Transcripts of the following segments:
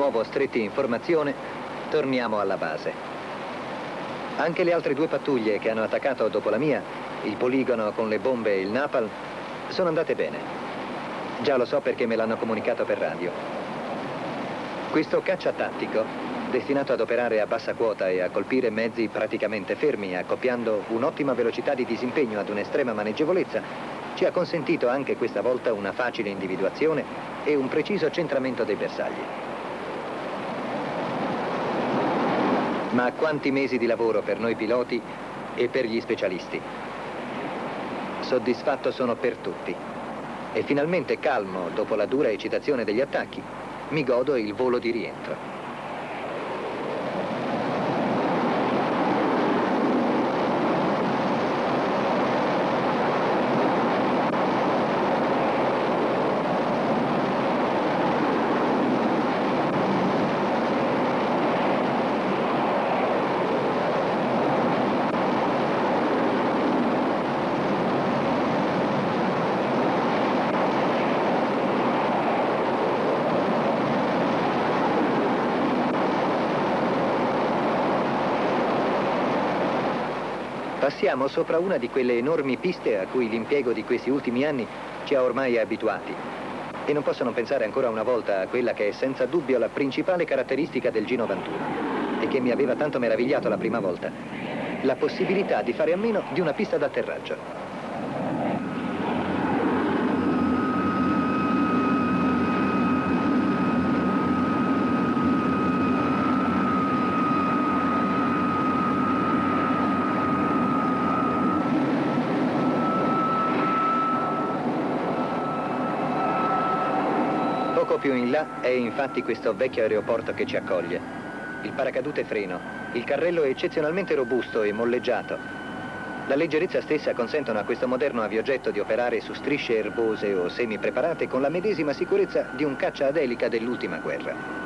Nuovo stretti in formazione, torniamo alla base. Anche le altre due pattuglie che hanno attaccato dopo la mia, il poligono con le bombe e il napalm, sono andate bene. Già lo so perché me l'hanno comunicato per radio. Questo caccia tattico, destinato ad operare a bassa quota e a colpire mezzi praticamente fermi, accoppiando un'ottima velocità di disimpegno ad un'estrema maneggevolezza, ci ha consentito anche questa volta una facile individuazione e un preciso centramento dei bersagli. Ma quanti mesi di lavoro per noi piloti e per gli specialisti. Soddisfatto sono per tutti. E finalmente calmo, dopo la dura eccitazione degli attacchi, mi godo il volo di rientro. Passiamo sopra una di quelle enormi piste a cui l'impiego di questi ultimi anni ci ha ormai abituati. E non posso non pensare ancora una volta a quella che è senza dubbio la principale caratteristica del G91 e che mi aveva tanto meravigliato la prima volta, la possibilità di fare a meno di una pista d'atterraggio. più in là è infatti questo vecchio aeroporto che ci accoglie. Il paracadute freno, il carrello è eccezionalmente robusto e molleggiato. La leggerezza stessa consentono a questo moderno aviogetto di operare su strisce erbose o semi-preparate con la medesima sicurezza di un caccia ad dell'ultima guerra.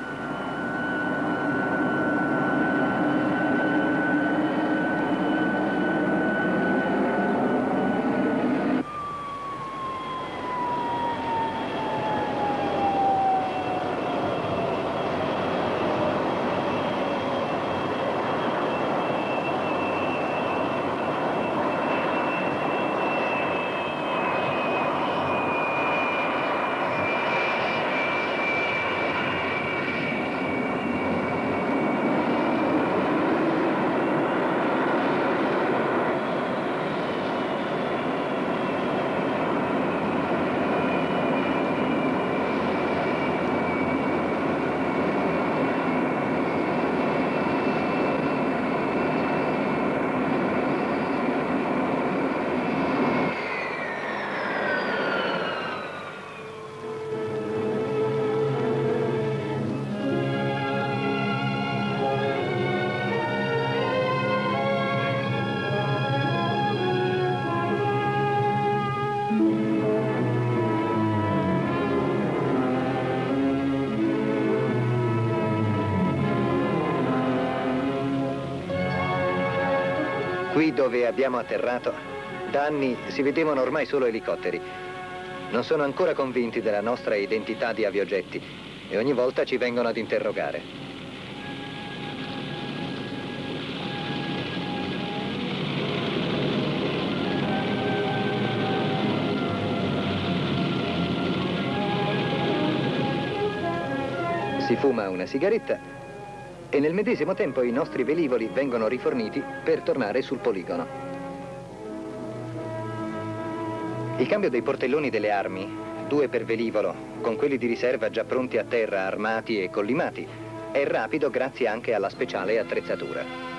Dove abbiamo atterrato, da anni si vedevano ormai solo elicotteri. Non sono ancora convinti della nostra identità di aviogetti e ogni volta ci vengono ad interrogare. Si fuma una sigaretta e nel medesimo tempo i nostri velivoli vengono riforniti per tornare sul poligono. Il cambio dei portelloni delle armi, due per velivolo, con quelli di riserva già pronti a terra, armati e collimati, è rapido grazie anche alla speciale attrezzatura.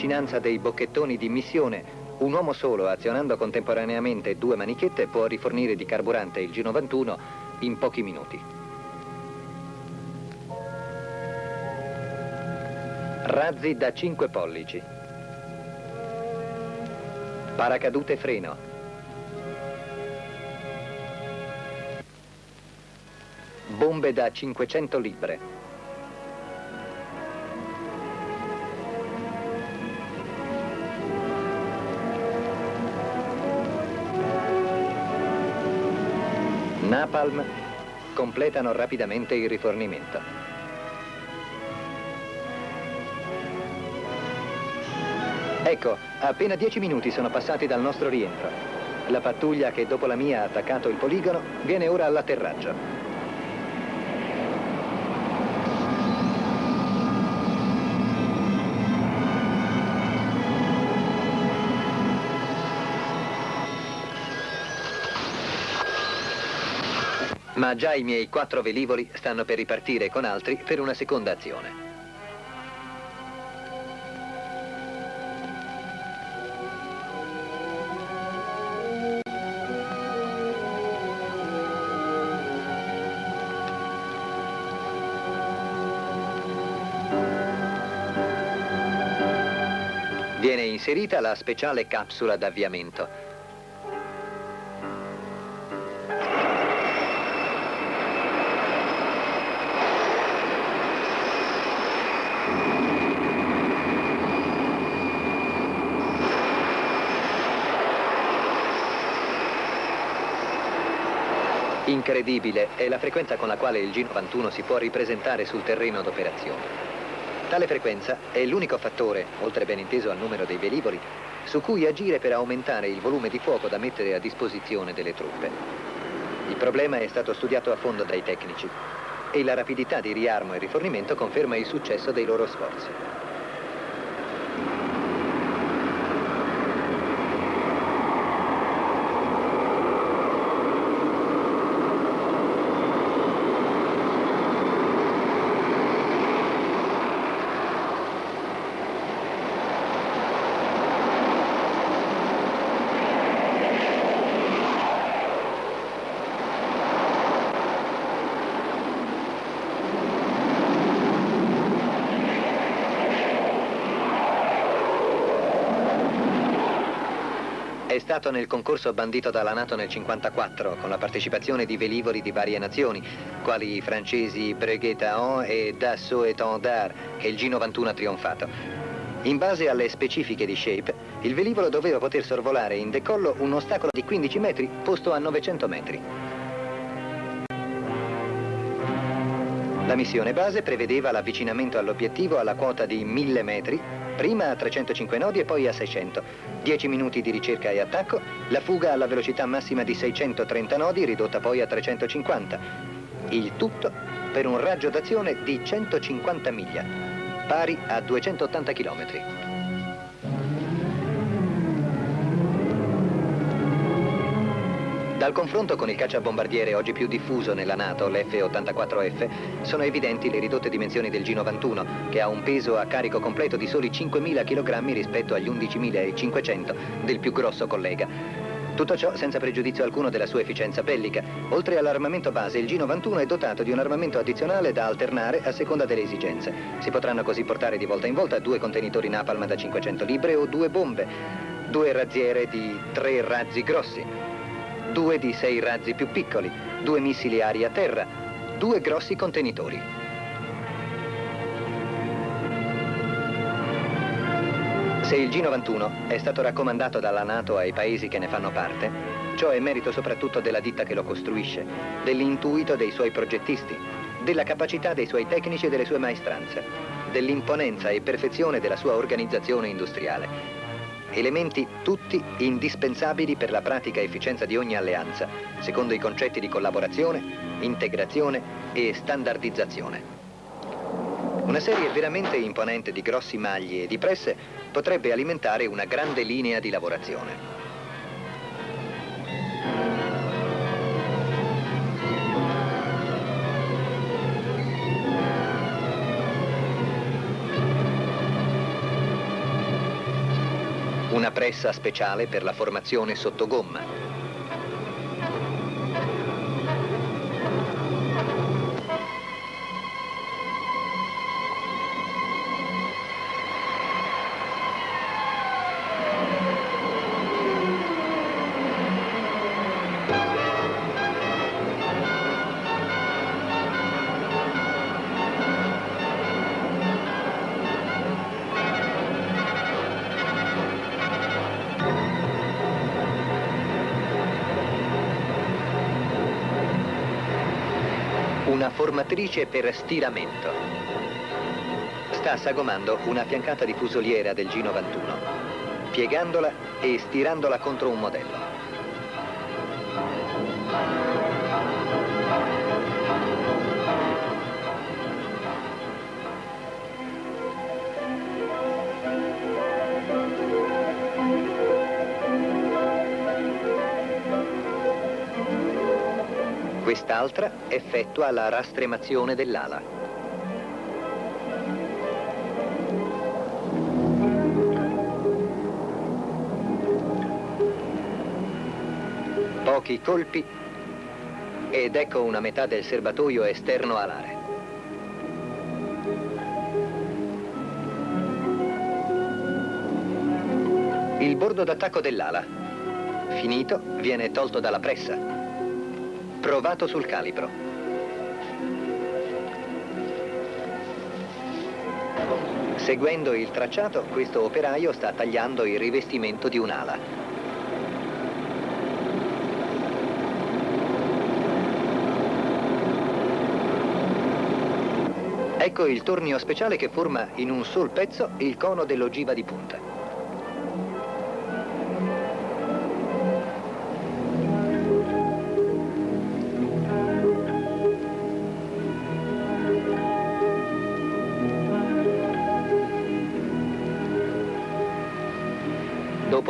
Vicinanza dei bocchettoni di missione, Un uomo solo, azionando contemporaneamente due manichette, può rifornire di carburante il G91 in pochi minuti. Razzi da 5 pollici. Paracadute freno. Bombe da 500 libre. Napalm completano rapidamente il rifornimento. Ecco, appena dieci minuti sono passati dal nostro rientro. La pattuglia che dopo la mia ha attaccato il poligono viene ora all'atterraggio. Ma già i miei quattro velivoli stanno per ripartire con altri per una seconda azione. Viene inserita la speciale capsula d'avviamento Incredibile è la frequenza con la quale il G91 si può ripresentare sul terreno d'operazione. Tale frequenza è l'unico fattore, oltre ben inteso al numero dei velivoli, su cui agire per aumentare il volume di fuoco da mettere a disposizione delle truppe. Il problema è stato studiato a fondo dai tecnici e la rapidità di riarmo e rifornimento conferma il successo dei loro sforzi. Stato nel concorso bandito dalla Nato nel 1954, con la partecipazione di velivoli di varie nazioni, quali i francesi Breguet-Taon e Dassault Étendard, che il G91 ha trionfato. In base alle specifiche di Shape, il velivolo doveva poter sorvolare in decollo un ostacolo di 15 metri posto a 900 metri. La missione base prevedeva l'avvicinamento all'obiettivo alla quota di 1000 metri prima a 305 nodi e poi a 600. 10 minuti di ricerca e attacco, la fuga alla velocità massima di 630 nodi ridotta poi a 350. Il tutto per un raggio d'azione di 150 miglia, pari a 280 chilometri. Dal confronto con il cacciabombardiere oggi più diffuso nella Nato, l'F-84F, sono evidenti le ridotte dimensioni del G91, che ha un peso a carico completo di soli 5.000 kg rispetto agli 11.500 del più grosso collega. Tutto ciò senza pregiudizio alcuno della sua efficienza bellica. Oltre all'armamento base, il G91 è dotato di un armamento addizionale da alternare a seconda delle esigenze. Si potranno così portare di volta in volta due contenitori napalm da 500 libre o due bombe, due razziere di tre razzi grossi, due di sei razzi più piccoli, due missili aria-terra, due grossi contenitori. Se il G91 è stato raccomandato dalla Nato ai paesi che ne fanno parte, ciò è merito soprattutto della ditta che lo costruisce, dell'intuito dei suoi progettisti, della capacità dei suoi tecnici e delle sue maestranze, dell'imponenza e perfezione della sua organizzazione industriale Elementi tutti indispensabili per la pratica efficienza di ogni alleanza, secondo i concetti di collaborazione, integrazione e standardizzazione. Una serie veramente imponente di grossi magli e di presse potrebbe alimentare una grande linea di lavorazione. Pressa speciale per la formazione sotto gomma. Formatrice per stiramento. Sta sagomando una fiancata di fusoliera del G91, piegandola e stirandola contro un modello. Quest'altra effettua la rastremazione dell'ala. Pochi colpi ed ecco una metà del serbatoio esterno alare. Il bordo d'attacco dell'ala, finito, viene tolto dalla pressa Provato sul calibro. Seguendo il tracciato, questo operaio sta tagliando il rivestimento di un'ala. Ecco il tornio speciale che forma in un sol pezzo il cono dell'ogiva di punta.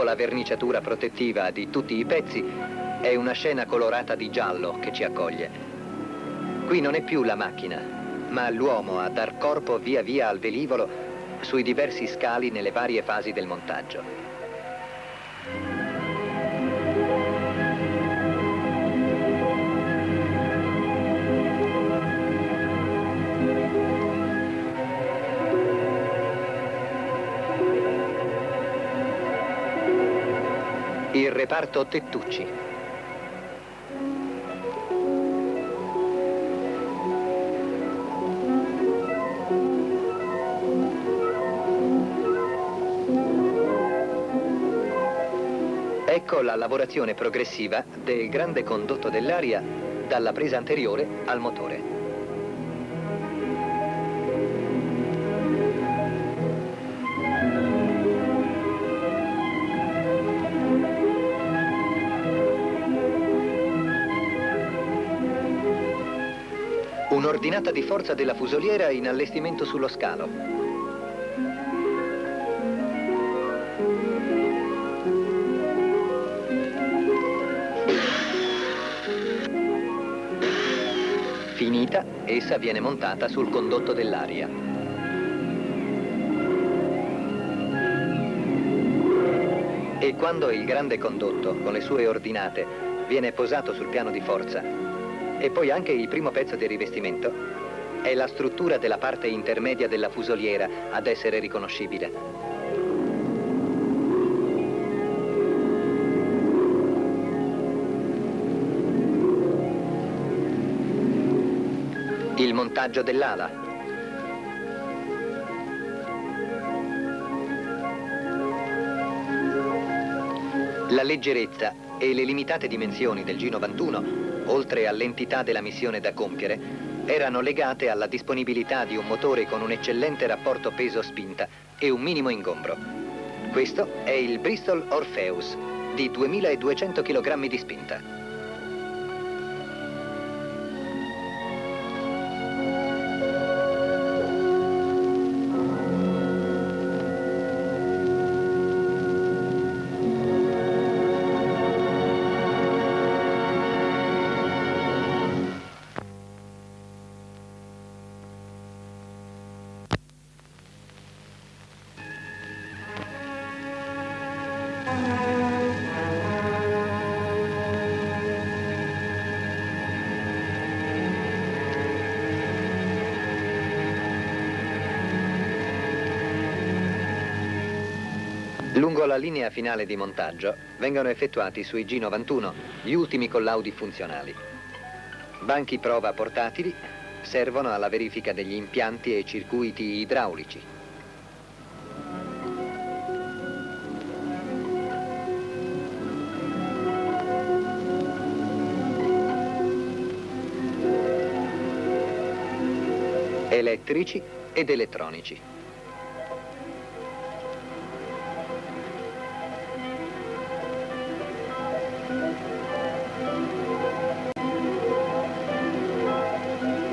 Dopo la verniciatura protettiva di tutti i pezzi, è una scena colorata di giallo che ci accoglie. Qui non è più la macchina, ma l'uomo a dar corpo via via al velivolo sui diversi scali nelle varie fasi del montaggio. Reparto Tettucci. Ecco la lavorazione progressiva del grande condotto dell'aria dalla presa anteriore al motore. Un'ordinata di forza della fusoliera in allestimento sullo scalo. Finita, essa viene montata sul condotto dell'aria. E quando il grande condotto, con le sue ordinate, viene posato sul piano di forza, e poi anche il primo pezzo del rivestimento è la struttura della parte intermedia della fusoliera ad essere riconoscibile. Il montaggio dell'ala. La leggerezza e le limitate dimensioni del G91 oltre all'entità della missione da compiere, erano legate alla disponibilità di un motore con un eccellente rapporto peso-spinta e un minimo ingombro. Questo è il Bristol Orpheus, di 2200 kg di spinta. Lungo la linea finale di montaggio vengono effettuati sui G91 gli ultimi collaudi funzionali. Banchi prova portatili servono alla verifica degli impianti e circuiti idraulici. elettrici ed elettronici.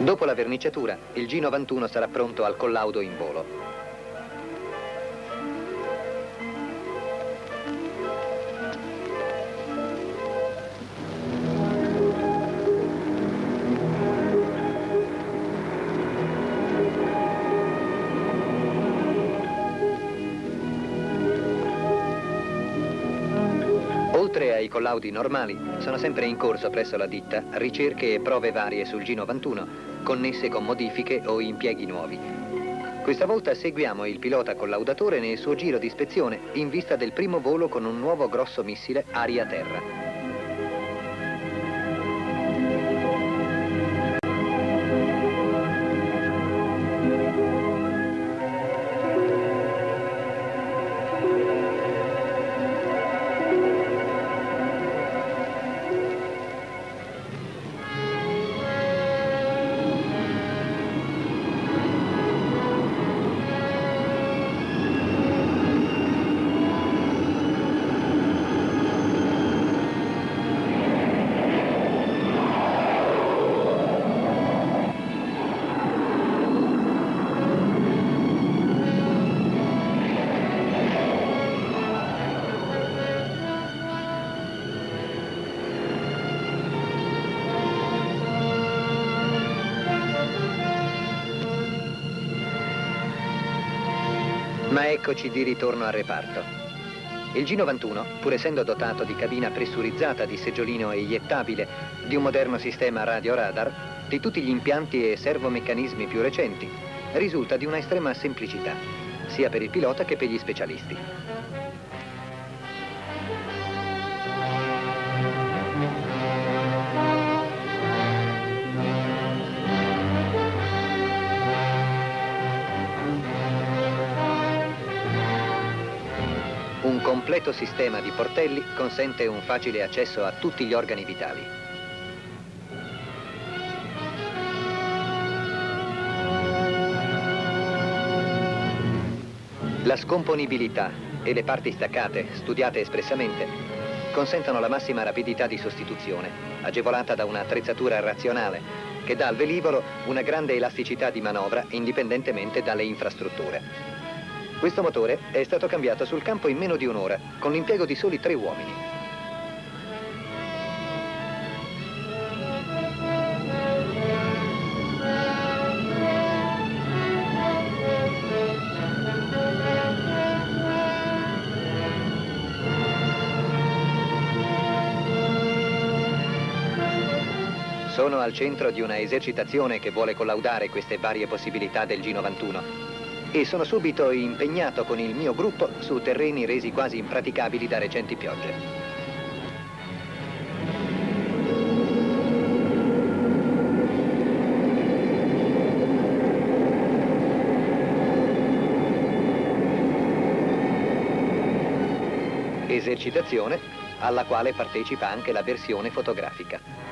Dopo la verniciatura, il G91 sarà pronto al collaudo in volo. Oltre ai collaudi normali, sono sempre in corso presso la ditta ricerche e prove varie sul G91, connesse con modifiche o impieghi nuovi. Questa volta seguiamo il pilota collaudatore nel suo giro di ispezione in vista del primo volo con un nuovo grosso missile aria-terra. Ma eccoci di ritorno al reparto. Il G91, pur essendo dotato di cabina pressurizzata, di seggiolino eiettabile, di un moderno sistema radio-radar, di tutti gli impianti e servomeccanismi più recenti, risulta di una estrema semplicità, sia per il pilota che per gli specialisti. Completo sistema di portelli consente un facile accesso a tutti gli organi vitali. La scomponibilità e le parti staccate, studiate espressamente, consentono la massima rapidità di sostituzione, agevolata da un'attrezzatura razionale che dà al velivolo una grande elasticità di manovra indipendentemente dalle infrastrutture. Questo motore è stato cambiato sul campo in meno di un'ora, con l'impiego di soli tre uomini. Sono al centro di una esercitazione che vuole collaudare queste varie possibilità del G91 e sono subito impegnato con il mio gruppo su terreni resi quasi impraticabili da recenti piogge. Esercitazione alla quale partecipa anche la versione fotografica.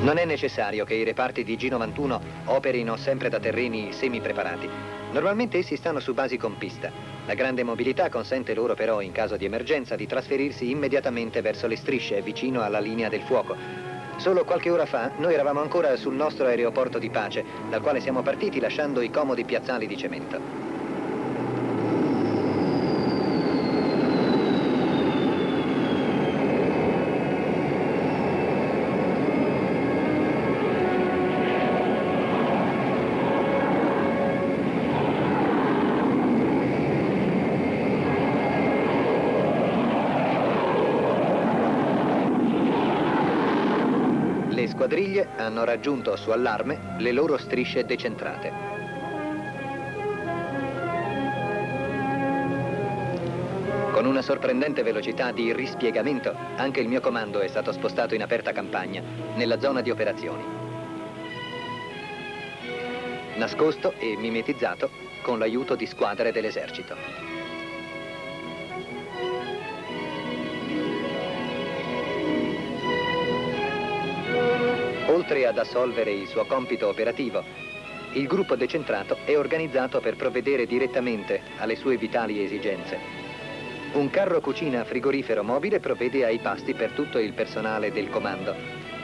Non è necessario che i reparti di G91 operino sempre da terreni semi-preparati. Normalmente essi stanno su basi con pista. La grande mobilità consente loro però, in caso di emergenza, di trasferirsi immediatamente verso le strisce vicino alla linea del fuoco. Solo qualche ora fa noi eravamo ancora sul nostro aeroporto di pace, dal quale siamo partiti lasciando i comodi piazzali di cemento. Squadriglie hanno raggiunto su allarme le loro strisce decentrate. Con una sorprendente velocità di rispiegamento, anche il mio comando è stato spostato in aperta campagna, nella zona di operazioni. Nascosto e mimetizzato con l'aiuto di squadre dell'esercito. Oltre ad assolvere il suo compito operativo, il gruppo decentrato è organizzato per provvedere direttamente alle sue vitali esigenze. Un carro cucina frigorifero mobile provvede ai pasti per tutto il personale del comando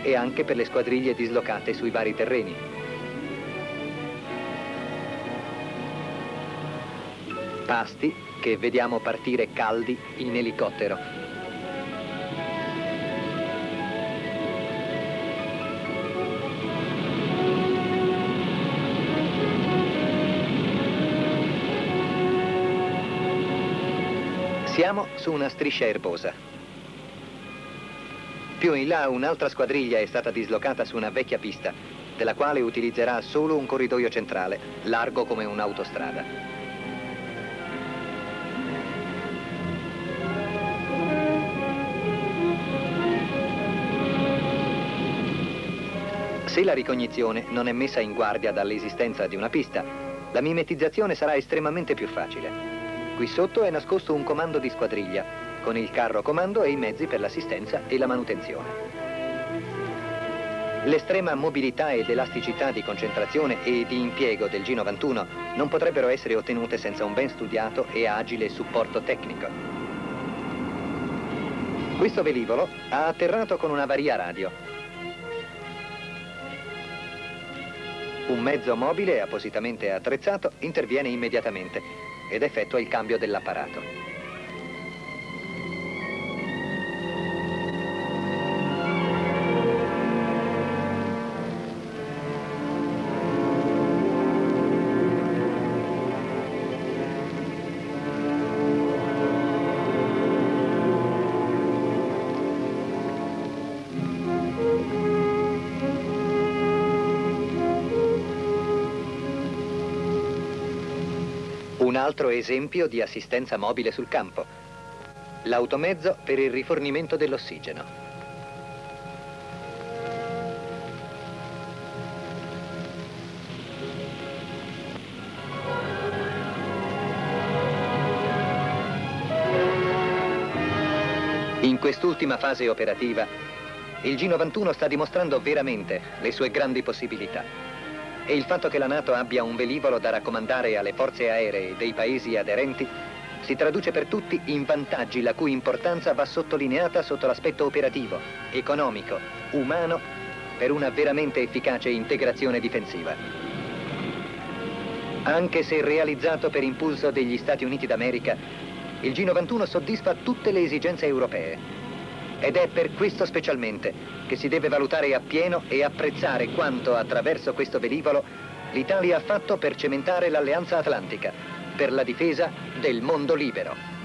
e anche per le squadriglie dislocate sui vari terreni. Pasti che vediamo partire caldi in elicottero. Siamo su una striscia erbosa. Più in là un'altra squadriglia è stata dislocata su una vecchia pista, della quale utilizzerà solo un corridoio centrale, largo come un'autostrada. Se la ricognizione non è messa in guardia dall'esistenza di una pista, la mimetizzazione sarà estremamente più facile. Qui sotto è nascosto un comando di squadriglia, con il carro comando e i mezzi per l'assistenza e la manutenzione. L'estrema mobilità ed elasticità di concentrazione e di impiego del G91 non potrebbero essere ottenute senza un ben studiato e agile supporto tecnico. Questo velivolo ha atterrato con una varia radio. Un mezzo mobile appositamente attrezzato interviene immediatamente ed effettua il cambio dell'apparato. Un altro esempio di assistenza mobile sul campo. L'automezzo per il rifornimento dell'ossigeno. In quest'ultima fase operativa, il G91 sta dimostrando veramente le sue grandi possibilità e il fatto che la Nato abbia un velivolo da raccomandare alle forze aeree dei paesi aderenti si traduce per tutti in vantaggi la cui importanza va sottolineata sotto l'aspetto operativo, economico, umano, per una veramente efficace integrazione difensiva. Anche se realizzato per impulso degli Stati Uniti d'America, il G91 soddisfa tutte le esigenze europee ed è per questo specialmente che si deve valutare appieno e apprezzare quanto attraverso questo velivolo l'Italia ha fatto per cementare l'Alleanza Atlantica, per la difesa del mondo libero.